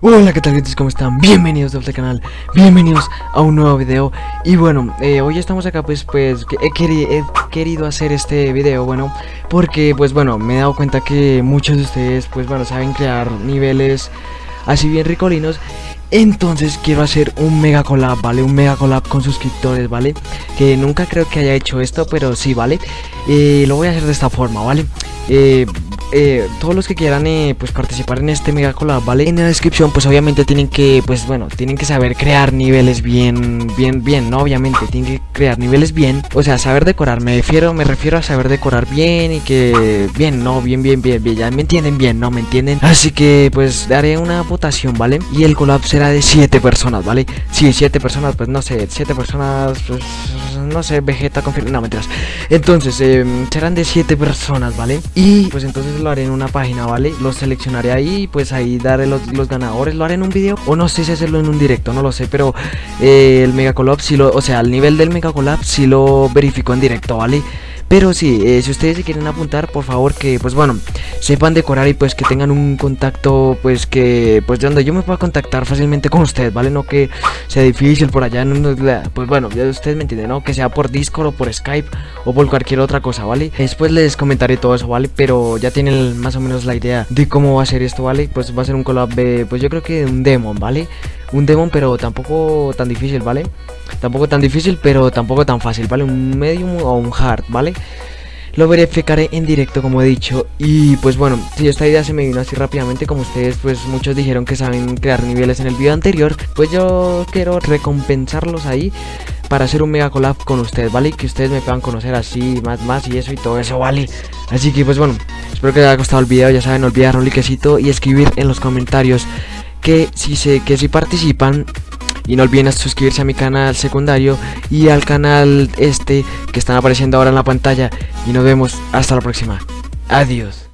Hola qué tal gente, ¿cómo están? Bienvenidos de este canal, bienvenidos a un nuevo video Y bueno, eh, hoy estamos acá pues, pues he, he, querido hacer este video, bueno Porque pues bueno, me he dado cuenta que muchos de ustedes pues bueno, saben crear niveles así bien ricolinos entonces quiero hacer un mega collab, ¿vale? Un mega collab con suscriptores, ¿vale? Que nunca creo que haya hecho esto, pero sí, ¿vale? Eh, lo voy a hacer de esta forma, ¿vale? Eh, eh, todos los que quieran eh, pues participar en este mega collab, ¿vale? En la descripción pues obviamente tienen que, pues bueno, tienen que saber crear niveles bien, bien, bien, ¿no? Obviamente tienen que crear niveles bien, o sea, saber decorar, me refiero, me refiero a saber decorar bien y que, bien, no, bien, bien, bien, bien, ya me entienden bien, ¿no? ¿Me entienden? Así que pues daré una votación, ¿vale? Y el collab será de 7 personas, ¿vale? Sí, 7 personas, pues no sé, 7 personas, pues no sé, Vegeta, confirma, no, mentiras. Entonces, eh, serán de 7 personas, ¿vale? Y pues entonces lo haré en una página, ¿vale? Los seleccionaré ahí y pues ahí daré los, ganadores, lo haré en un video o no sé si hacerlo en un directo, no lo sé, pero eh, el Mega Collab si lo, o sea, al nivel del Mega Collab si lo verifico en directo, ¿vale? Pero sí, eh, si ustedes se quieren apuntar, por favor que, pues bueno, sepan decorar y pues que tengan un contacto, pues que, pues de donde yo me pueda contactar fácilmente con ustedes, ¿vale? No que sea difícil por allá, pues bueno, ya ustedes me entienden, ¿no? Que sea por Discord o por Skype o por cualquier otra cosa, ¿vale? Después les comentaré todo eso, ¿vale? Pero ya tienen más o menos la idea de cómo va a ser esto, ¿vale? Pues va a ser un collab de, pues yo creo que un demon, ¿vale? Un demon, pero tampoco tan difícil, ¿vale? Tampoco tan difícil, pero tampoco tan fácil, ¿vale? Un medium o un hard, ¿vale? Lo verificaré en directo como he dicho Y pues bueno, si esta idea se me vino así rápidamente Como ustedes pues muchos dijeron que saben crear niveles en el video anterior Pues yo quiero recompensarlos ahí Para hacer un mega collab con ustedes, ¿vale? Que ustedes me puedan conocer así, más, más y eso y todo eso, ¿vale? Así que pues bueno, espero que les haya gustado el video Ya saben, no olvidar un likecito y escribir en los comentarios Que si, se, que si participan y no olviden suscribirse a mi canal secundario y al canal este que están apareciendo ahora en la pantalla. Y nos vemos hasta la próxima. Adiós.